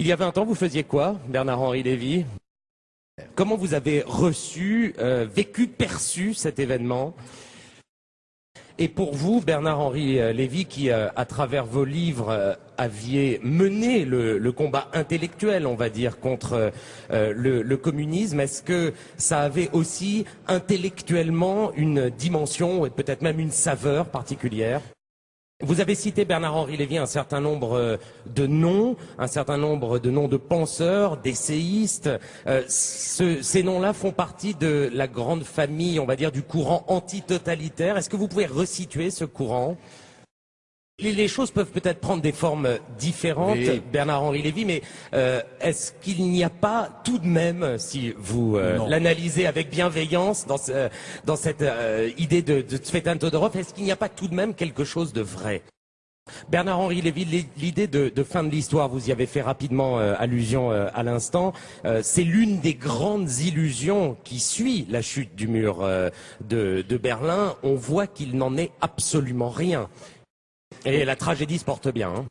Il y a 20 ans, vous faisiez quoi, Bernard-Henri Lévy? Comment vous avez reçu, euh, vécu, perçu cet événement? Et pour vous, Bernard-Henri euh, Lévy, qui, euh, à travers vos livres, aviez mené le, combat intellectuel, on va dire, contre le, le, communisme, est-ce que ça avait aussi intellectuellement une dimension et peut-être même une saveur particulière? Vous avez cité Bernard-Henri Lévy un certain nombre euh, de noms, un certain nombre de noms de penseurs, d'essayistes. Euh, ces noms-là font partie de la grande famille, on va dire, du courant antitotalitaire. Est-ce que vous pouvez resituer ce courant? Les choses peuvent peut-être prendre des formes différentes, Bernard-Henri Lévy, mais euh, est-ce qu'il n'y a pas tout de même, si vous euh, l'analysez avec bienveillance dans, dans cette euh, idée de, de Tsvetan Todorov, est-ce qu'il n'y a pas tout de même quelque chose de vrai? Bernard-Henri Lévy, l'idée de, fin de l'histoire, vous y avez fait rapidement allusion à l'instant, c'est l'une des grandes illusions qui suit la chute du mur de, de Berlin. On voit qu'il n'en est absolument rien. Et la tragédie se porte bien. Hein.